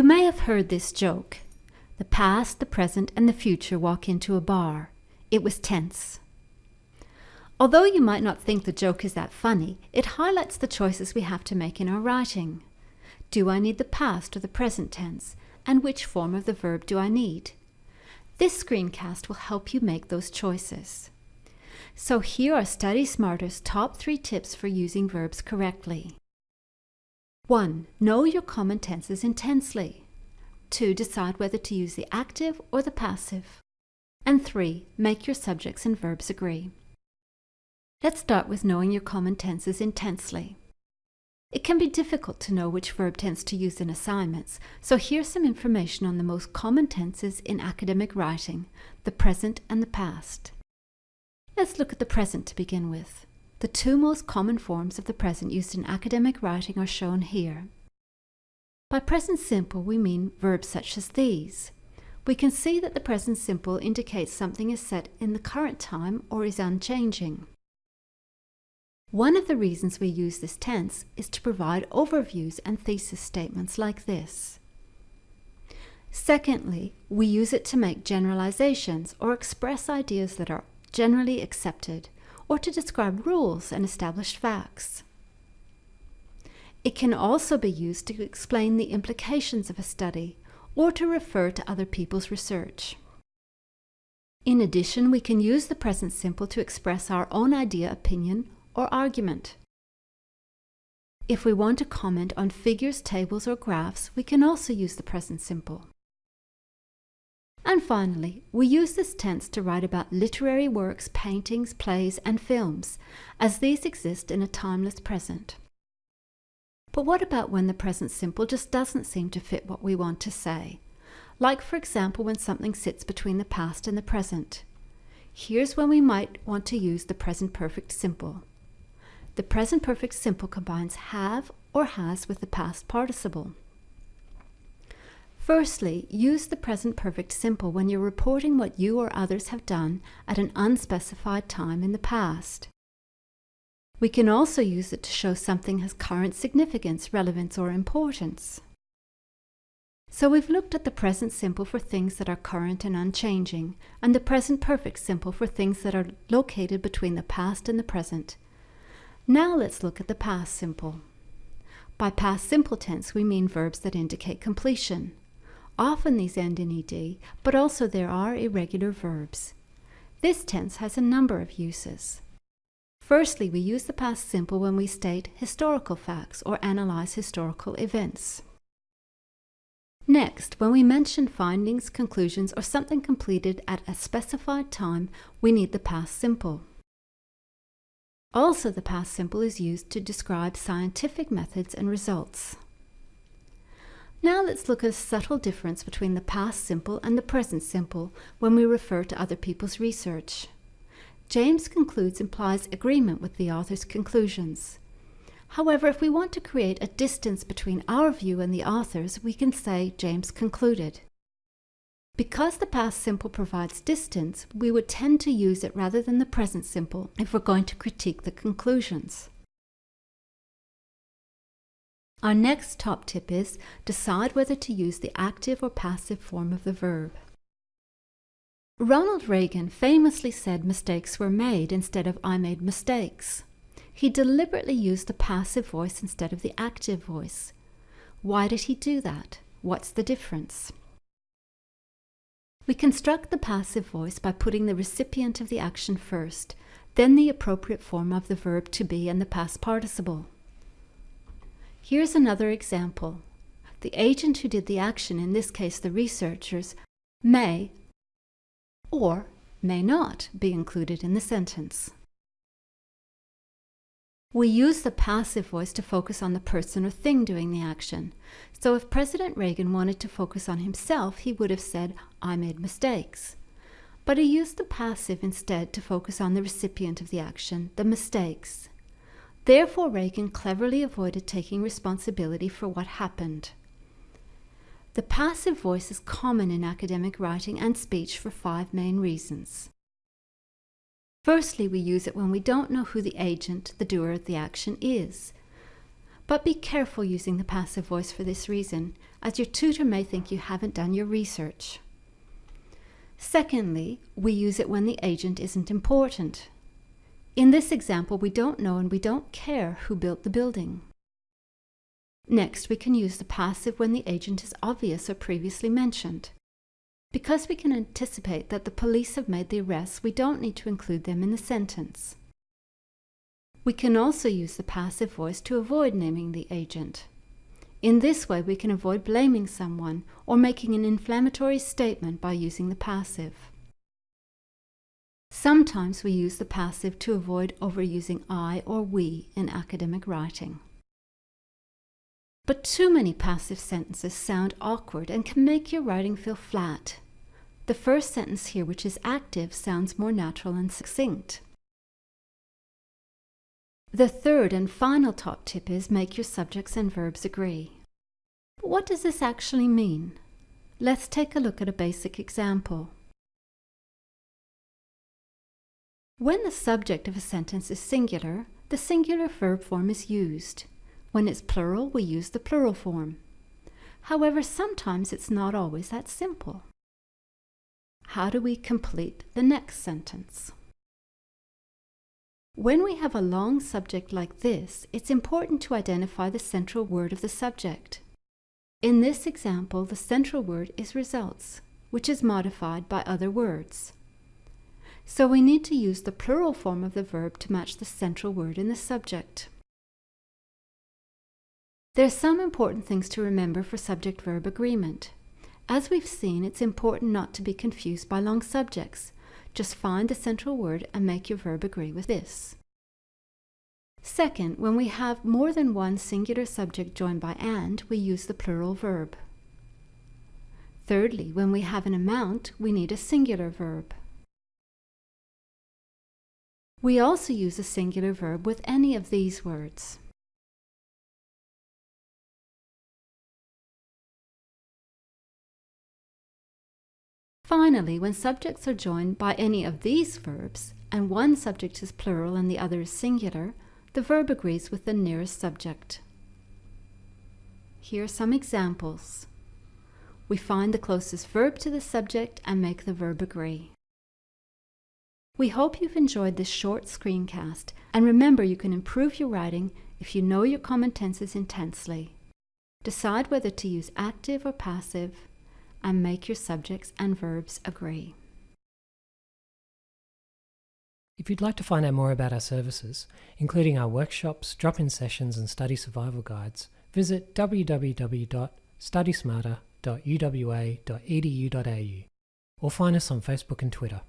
You may have heard this joke. The past, the present, and the future walk into a bar. It was tense. Although you might not think the joke is that funny, it highlights the choices we have to make in our writing. Do I need the past or the present tense? And which form of the verb do I need? This screencast will help you make those choices. So here are Study Smarter's top three tips for using verbs correctly. 1. Know your common tenses intensely. 2. Decide whether to use the active or the passive. And 3. Make your subjects and verbs agree. Let's start with knowing your common tenses intensely. It can be difficult to know which verb tense to use in assignments, so here's some information on the most common tenses in academic writing, the present and the past. Let's look at the present to begin with. The two most common forms of the present used in academic writing are shown here. By present simple, we mean verbs such as these. We can see that the present simple indicates something is set in the current time or is unchanging. One of the reasons we use this tense is to provide overviews and thesis statements like this. Secondly, we use it to make generalizations or express ideas that are generally accepted or to describe rules and established facts. It can also be used to explain the implications of a study or to refer to other people's research. In addition, we can use the present simple to express our own idea, opinion, or argument. If we want to comment on figures, tables, or graphs, we can also use the present simple. And finally, we use this tense to write about literary works, paintings, plays, and films, as these exist in a timeless present. But what about when the present simple just doesn't seem to fit what we want to say? Like, for example, when something sits between the past and the present. Here's when we might want to use the present perfect simple. The present perfect simple combines have or has with the past participle. Firstly, use the present perfect simple when you're reporting what you or others have done at an unspecified time in the past. We can also use it to show something has current significance, relevance, or importance. So we've looked at the present simple for things that are current and unchanging, and the present perfect simple for things that are located between the past and the present. Now let's look at the past simple. By past simple tense, we mean verbs that indicate completion. Often these end in ed, but also there are irregular verbs. This tense has a number of uses. Firstly, we use the past simple when we state historical facts or analyze historical events. Next, when we mention findings, conclusions, or something completed at a specified time, we need the past simple. Also, the past simple is used to describe scientific methods and results. Now let's look at a subtle difference between the past simple and the present simple when we refer to other people's research. James concludes implies agreement with the author's conclusions. However, if we want to create a distance between our view and the author's, we can say James concluded. Because the past simple provides distance, we would tend to use it rather than the present simple if we're going to critique the conclusions. Our next top tip is decide whether to use the active or passive form of the verb. Ronald Reagan famously said mistakes were made instead of I made mistakes. He deliberately used the passive voice instead of the active voice. Why did he do that? What's the difference? We construct the passive voice by putting the recipient of the action first, then the appropriate form of the verb to be and the past participle. Here's another example. The agent who did the action, in this case the researchers, may or may not be included in the sentence. We use the passive voice to focus on the person or thing doing the action. So if President Reagan wanted to focus on himself, he would have said, I made mistakes. But he used the passive instead to focus on the recipient of the action, the mistakes. Therefore, Reagan cleverly avoided taking responsibility for what happened. The passive voice is common in academic writing and speech for five main reasons. Firstly, we use it when we don't know who the agent, the doer of the action, is. But be careful using the passive voice for this reason. as your tutor may think you haven't done your research. Secondly, we use it when the agent isn't important. In this example, we don't know and we don't care who built the building. Next, we can use the passive when the agent is obvious or previously mentioned. Because we can anticipate that the police have made the arrests, we don't need to include them in the sentence. We can also use the passive voice to avoid naming the agent. In this way, we can avoid blaming someone or making an inflammatory statement by using the passive. Sometimes we use the passive to avoid overusing I or we in academic writing. But too many passive sentences sound awkward and can make your writing feel flat. The first sentence here, which is active, sounds more natural and succinct. The third and final top tip is make your subjects and verbs agree. But what does this actually mean? Let's take a look at a basic example. When the subject of a sentence is singular, the singular verb form is used. When it's plural, we use the plural form. However, sometimes it's not always that simple. How do we complete the next sentence? When we have a long subject like this, it's important to identify the central word of the subject. In this example, the central word is results, which is modified by other words. So we need to use the plural form of the verb to match the central word in the subject. There are some important things to remember for subject-verb agreement. As we've seen, it's important not to be confused by long subjects, just find the central word and make your verb agree with this. Second, when we have more than one singular subject joined by and, we use the plural verb. Thirdly, when we have an amount, we need a singular verb. We also use a singular verb with any of these words. Finally, when subjects are joined by any of these verbs, and one subject is plural and the other is singular, the verb agrees with the nearest subject. Here are some examples. We find the closest verb to the subject and make the verb agree. We hope you've enjoyed this short screencast and remember you can improve your writing if you know your common tenses intensely. Decide whether to use active or passive and make your subjects and verbs agree. If you'd like to find out more about our services, including our workshops, drop-in sessions and study survival guides, visit www.studysmarter.uwa.edu.au or find us on Facebook and Twitter.